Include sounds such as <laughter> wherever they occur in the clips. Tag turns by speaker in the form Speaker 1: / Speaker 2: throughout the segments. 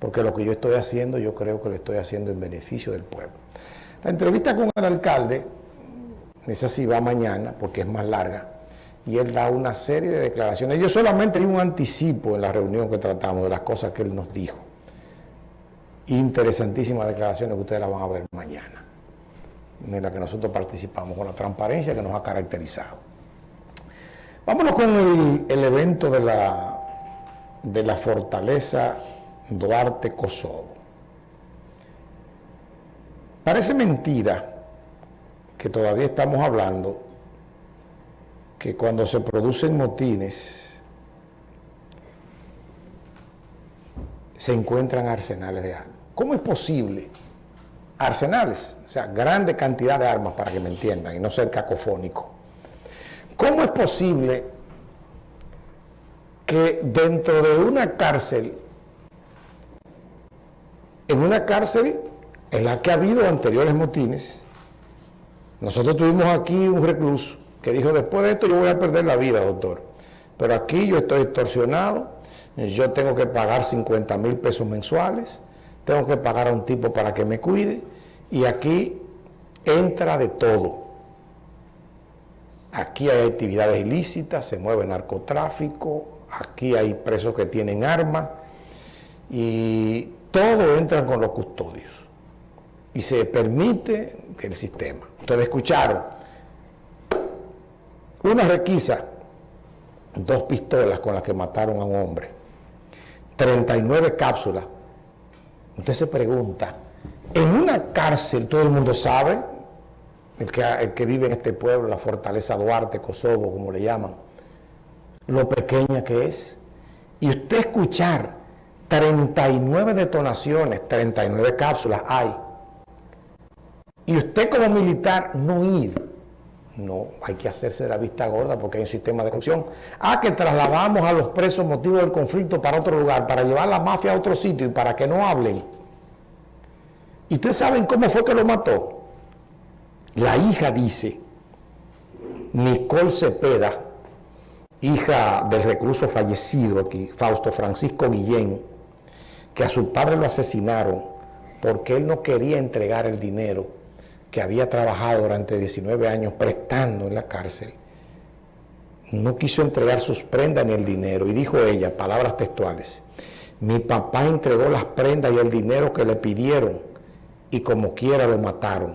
Speaker 1: porque lo que yo estoy haciendo, yo creo que lo estoy haciendo en beneficio del pueblo. La entrevista con el alcalde, esa sí va mañana, porque es más larga, y él da una serie de declaraciones. Yo solamente di un anticipo en la reunión que tratamos de las cosas que él nos dijo. Interesantísimas declaraciones que ustedes las van a ver mañana, en las que nosotros participamos, con la transparencia que nos ha caracterizado. Vámonos con el, el evento de la, de la fortaleza Duarte Kosovo. Parece mentira que todavía estamos hablando que cuando se producen motines se encuentran arsenales de armas. ¿Cómo es posible? Arsenales, o sea, grande cantidad de armas para que me entiendan y no ser cacofónico. ¿Cómo es posible que dentro de una cárcel en una cárcel en la que ha habido anteriores motines. Nosotros tuvimos aquí un recluso que dijo, después de esto yo voy a perder la vida, doctor. Pero aquí yo estoy extorsionado, yo tengo que pagar 50 mil pesos mensuales, tengo que pagar a un tipo para que me cuide, y aquí entra de todo. Aquí hay actividades ilícitas, se mueve narcotráfico, aquí hay presos que tienen armas, y todo entra con los custodios y se permite el sistema. Entonces escucharon una requisa, dos pistolas con las que mataron a un hombre, 39 cápsulas. Usted se pregunta, en una cárcel todo el mundo sabe, el que vive en este pueblo, la fortaleza Duarte, Kosovo, como le llaman, lo pequeña que es. Y usted escuchar 39 detonaciones, 39 cápsulas hay. Y usted como militar no ir. No, hay que hacerse la vista gorda porque hay un sistema de corrupción. Ah, que trasladamos a los presos motivos del conflicto para otro lugar, para llevar la mafia a otro sitio y para que no hablen. ¿Y ustedes saben cómo fue que lo mató? La hija dice, Nicole Cepeda, hija del recluso fallecido aquí, Fausto Francisco Guillén, que a su padre lo asesinaron porque él no quería entregar el dinero que había trabajado durante 19 años prestando en la cárcel. No quiso entregar sus prendas ni el dinero. Y dijo ella, palabras textuales, mi papá entregó las prendas y el dinero que le pidieron y como quiera lo mataron.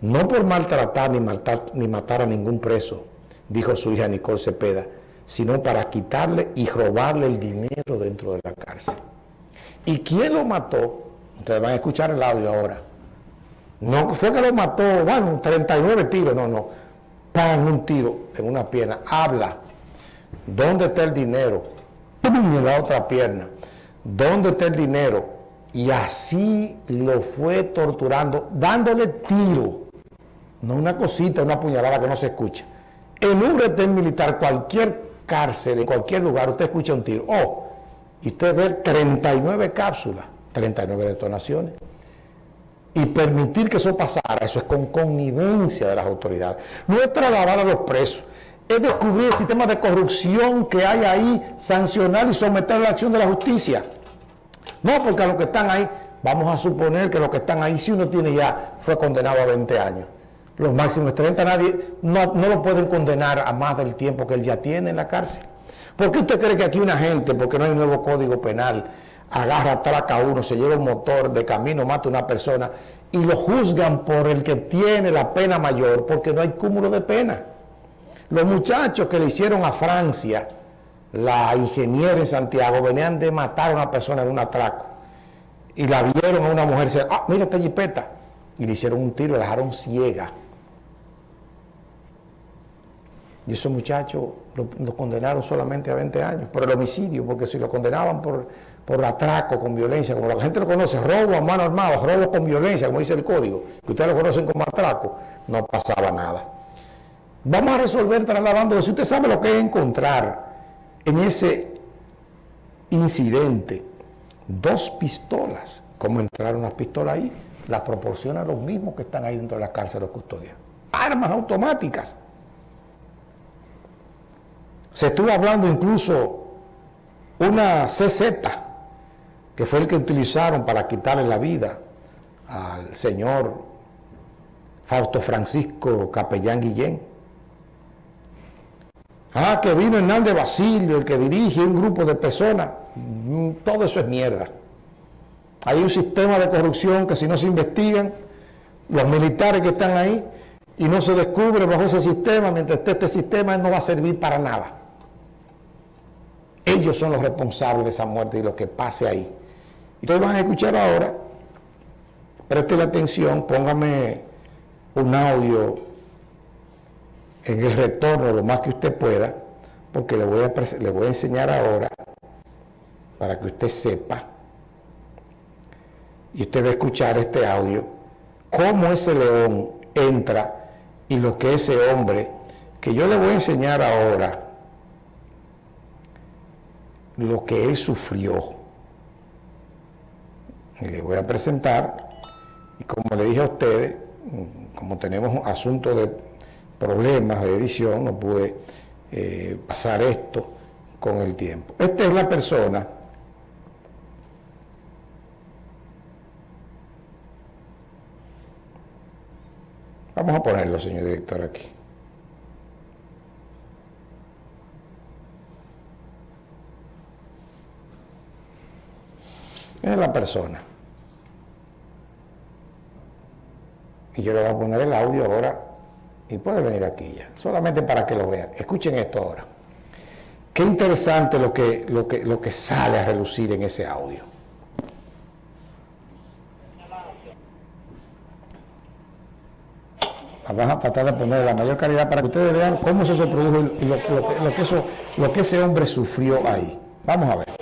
Speaker 1: No por maltratar ni, matar, ni matar a ningún preso, dijo su hija Nicole Cepeda, sino para quitarle y robarle el dinero dentro de la cárcel. ¿Y quién lo mató? Ustedes van a escuchar el audio ahora. No fue que lo mató, bueno, 39 tiros, no, no. Pan un tiro en una pierna. Habla. ¿Dónde está el dinero? <clears throat> En la otra pierna. ¿Dónde está el dinero? Y así lo fue torturando, dándole tiro. No una cosita, una puñalada que no se escucha. En un retén militar, cualquier cárcel, en cualquier lugar, usted escucha un tiro. Oh, y usted ve 39 cápsulas, 39 detonaciones. Y permitir que eso pasara, eso es con connivencia de las autoridades. No es trasladar a los presos, es descubrir el sistema de corrupción que hay ahí, sancionar y someter a la acción de la justicia. No, porque a los que están ahí, vamos a suponer que los que están ahí, si uno tiene ya, fue condenado a 20 años. Los máximos 30, nadie, no, no lo pueden condenar a más del tiempo que él ya tiene en la cárcel. ¿Por qué usted cree que aquí una gente, porque no hay nuevo código penal, agarra, atraca a uno, se lleva un motor de camino, mata a una persona y lo juzgan por el que tiene la pena mayor porque no hay cúmulo de pena? Los muchachos que le hicieron a Francia, la ingeniera en Santiago, venían de matar a una persona en un atraco y la vieron a una mujer, ah, mira esta jipeta, y le hicieron un tiro y la dejaron ciega. Y esos muchachos lo, condenaron solamente a 20 años por el homicidio, porque si lo condenaban por, por atraco con violencia, como la gente lo conoce, robo a mano armada, robo con violencia, como dice el código, que ustedes lo conocen como atraco, no pasaba nada. Vamos a resolver trasladando, si usted sabe lo que es encontrar en ese incidente, dos pistolas, ¿cómo entraron las pistolas ahí? Las proporcionan los mismos que están ahí dentro de la cárcel de custodia. Armas automáticas. Se estuvo hablando incluso una CZ que fue el que utilizaron para quitarle la vida al señor Fausto Francisco Capellán Guillén. Ah, que vino Hernández Basilio, el que dirige un grupo de personas. Mm, todo eso es mierda. Hay un sistema de corrupción que si no se investigan, los militares que están ahí, y no se descubre bajo ese sistema, mientras esté este sistema, no va a servir para nada. Ellos son los responsables de esa muerte y lo que pase ahí. Ustedes van a escuchar ahora, la atención, póngame un audio en el retorno lo más que usted pueda, porque le voy a, le voy a enseñar ahora, para que usted sepa, y usted va a escuchar este audio, cómo ese león entra y lo que ese hombre, que yo le voy a enseñar ahora, lo que él sufrió. Y le voy a presentar, y como le dije a ustedes, como tenemos asuntos de problemas de edición, no pude eh, pasar esto con el tiempo. Esta es la persona Vamos a ponerlo, señor director, aquí. Es la persona. Y yo le voy a poner el audio ahora y puede venir aquí ya, solamente para que lo vean. Escuchen esto ahora. Qué interesante lo que, lo que, lo que sale a relucir en ese audio. Vamos a tratar de poner la mayor calidad para que ustedes vean cómo eso se produjo y lo, que, eso, lo que ese hombre sufrió ahí. Vamos a ver.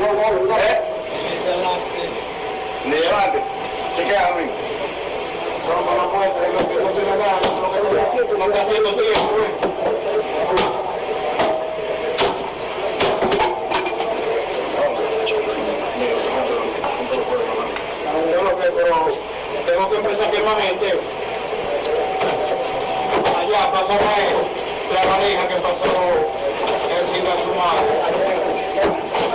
Speaker 1: ¿Eh? Ni delante. Chequea a mí. No está haciendo, tiempo, pero tengo que empezar a quemar gente. Allá pasó la pareja que pasó el sin a su madre.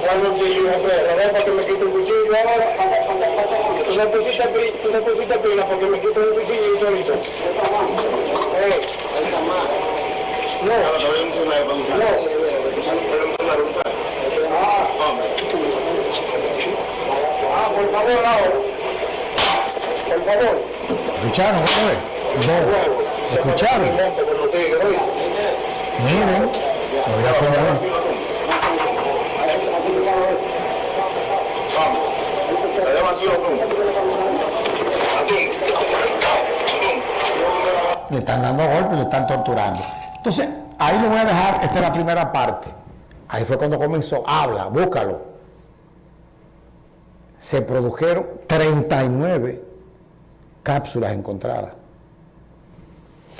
Speaker 1: Envuelve un cuchillo, para que me quite el cuchillo ahora. Tú no pusiste, tú no pusiste pila porque me quito el cuchillo ahorita. Eh. No. No. Ah. Ah, por favor, ahora. Por favor. ¿Escucharon, No. ¿Escucharon? Miren. A poner. Le están dando golpes, le están torturando. Entonces, ahí lo voy a dejar, esta es la primera parte. Ahí fue cuando comenzó, habla, búscalo. Se produjeron 39 cápsulas encontradas.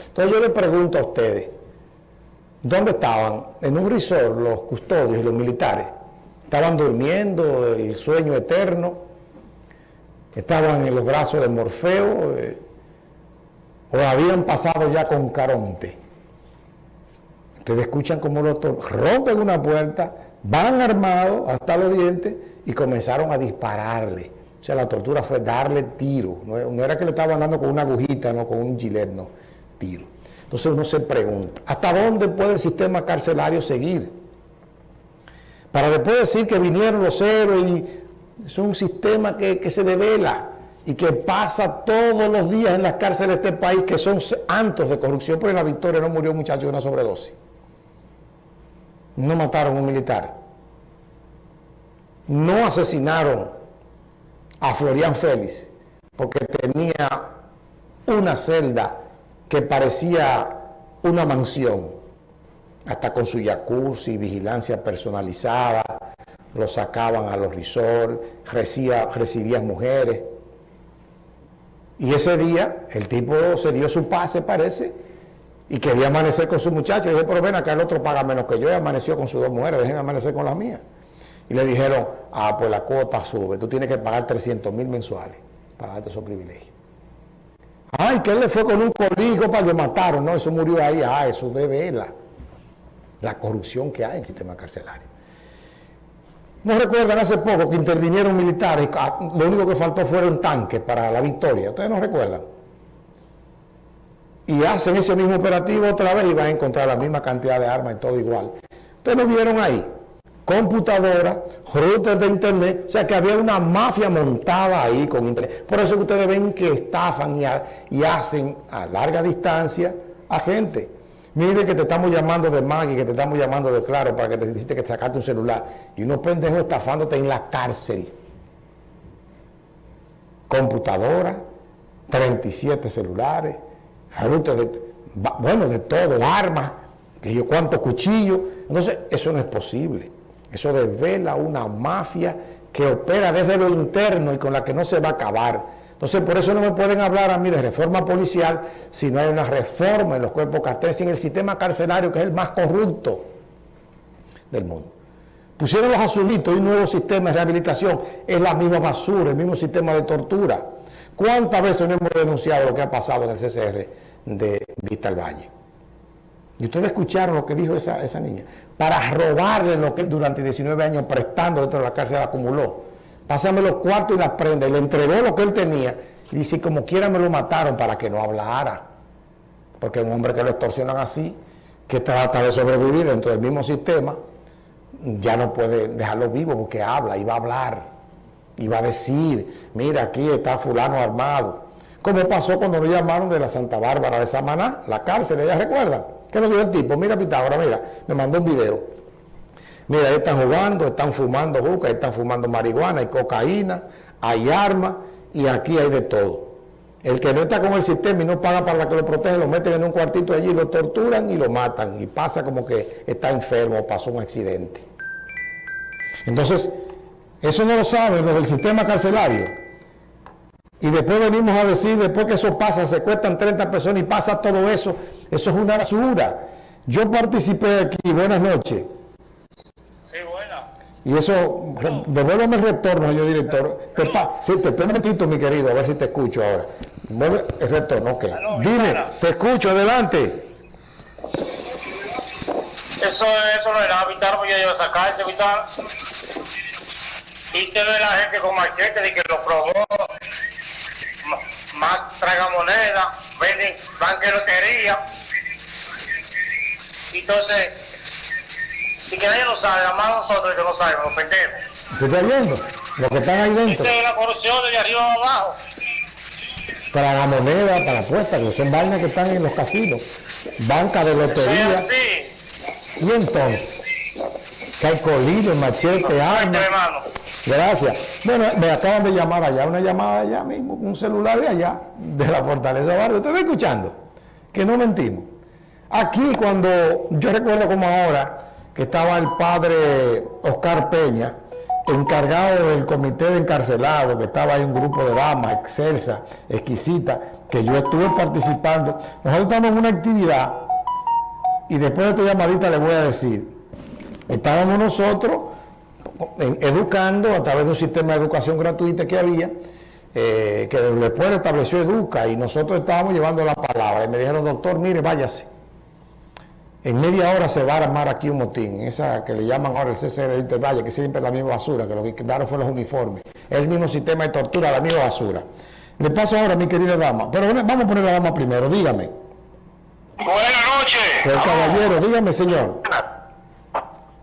Speaker 1: Entonces yo le pregunto a ustedes, ¿dónde estaban? En un resort los custodios y los militares. Estaban durmiendo el sueño eterno estaban en los brazos de Morfeo eh, o habían pasado ya con Caronte. Ustedes escuchan como los rompen una puerta, van armados hasta los dientes y comenzaron a dispararle. O sea, la tortura fue darle tiro. No, era que le estaban dando con una agujita, no con un gilet, no, tiro. Entonces uno se pregunta, ¿hasta dónde puede el sistema carcelario seguir? Para después decir que vinieron los héroes y es un sistema que, se devela y que pasa todos los días en las cárceles de este país que son antos de corrupción, porque en la victoria no murió un muchacho de una sobredosis. No mataron a un militar. No asesinaron a Florian Félix porque tenía una celda que parecía una mansión, hasta con su jacuzzi, vigilancia personalizada, lo sacaban a los resorts, recibía, recibía mujeres. Y ese día el tipo se dio su pase, parece, y quería amanecer con su muchacha. Y dijo, pero ven acá, el otro paga menos que yo y amaneció con sus dos mujeres, dejen amanecer con las mías. Y le dijeron, ah, pues la cuota sube, tú tienes que pagar 300 mil mensuales para darte esos privilegios. Ay, que él le fue con un coligo para que lo mataron. No, eso murió ahí. Ah, eso debe la, la corrupción que hay en el sistema carcelario. ¿No recuerdan hace poco que intervinieron militares? Ah, lo único que faltó fueron tanques para la victoria. ¿Ustedes no recuerdan? Y hacen ese mismo operativo otra vez y van a encontrar la misma cantidad de armas y todo igual. ¿Ustedes lo vieron ahí? computadora, routers de internet, o sea que había una mafia montada ahí con internet. Por eso que ustedes ven que estafan y hacen a larga distancia a gente. Mire que te estamos llamando de Maggie, que te estamos llamando de Claro para que te dijiste que te sacaste un celular. Y unos pendejos estafándote en la cárcel. Computadora, 37 celulares, de, bueno, de todo, armas, que yo cuántos cuchillos. Entonces, eso no es posible. Eso desvela una mafia que opera desde lo interno y con la que no se va a acabar. Entonces, por eso no me pueden hablar a mí de reforma policial si no hay una reforma en los cuerpos carteles y en el sistema carcelario, que es el más corrupto del mundo. Pusieron los azulitos y un nuevo sistema de rehabilitación. Es la misma basura, el mismo sistema de tortura. ¿Cuántas veces no hemos denunciado lo que ha pasado en el CCR de Vista al Valle? Y ustedes escucharon lo que dijo esa, esa niña. Para robarle lo que durante 19 años prestando dentro de la cárcel acumuló pásame los cuartos y las prendas, y le entregó lo que él tenía, y dice, como quiera me lo mataron para que no hablara, porque un hombre que lo extorsionan así, que trata de sobrevivir dentro del mismo sistema, ya no puede dejarlo vivo porque habla y va a hablar, y va a decir, mira, aquí está fulano armado, como pasó cuando me llamaron de la Santa Bárbara de Samaná, la cárcel, ¿ya recuerdan? ¿Qué nos dijo el tipo? Mira Pitágoras, mira, me mandó un video Mira, ahí están jugando, están fumando juca, están fumando marihuana, hay cocaína, hay armas y aquí hay de todo. El que no está con el sistema y no paga para que lo protege, lo meten en un cuartito allí, lo torturan y lo matan. Y pasa como que está enfermo o pasó un accidente. Entonces, eso no lo saben los del sistema carcelario. Y después venimos a decir, después que eso pasa, se cuestan 30 personas y pasa todo eso, eso es una basura. Yo participé aquí, buenas noches. Y eso, devuélveme el retorno, señor director. Te sí, te mi querido, a ver si te escucho ahora. Mueve el retorno, ok. Dime, te escucho, adelante.
Speaker 2: Eso, eso no era vital, porque yo iba a sacar ese vital. Y te ve la gente con machete de que lo probó, más traga moneda, venden banquerotería. Entonces, y que nadie lo sabe, nada más nosotros que lo sabemos, los pendejos.
Speaker 1: ¿Tú estás viendo? Los que están ahí dentro.
Speaker 2: Esa es la corrupción de arriba abajo.
Speaker 1: Para la moneda, para la apuesta, que son vainas que están en los casinos. Banca de lotería.
Speaker 2: Sí, sí.
Speaker 1: Y entonces, calcolino, machete, arma. Gracias. Bueno, me acaban de llamar allá, una llamada allá mismo, un celular de allá, de la Fortaleza Barrio. ¿Ustedes están escuchando? Que no mentimos. Aquí cuando, yo recuerdo como ahora, que estaba el padre Oscar Peña, encargado del comité de encarcelados, que estaba ahí un grupo de damas, excelsa, exquisita, que yo estuve participando. Nosotros estamos en una actividad y después de esta llamadita le voy a decir, estábamos nosotros educando a través de un sistema de educación gratuita que había, eh, que después estableció Educa y nosotros estábamos llevando la palabra y me dijeron, doctor, mire, váyase en media hora se va a armar aquí un motín, esa que le llaman ahora el CCR de Valle, que siempre es la misma basura, que lo que quedaron fue los uniformes. Es el mismo sistema de tortura, la misma basura. Le paso ahora, mi querida dama, pero vamos a poner la dama primero, dígame.
Speaker 2: Buenas noches.
Speaker 1: El caballero, dígame, señor.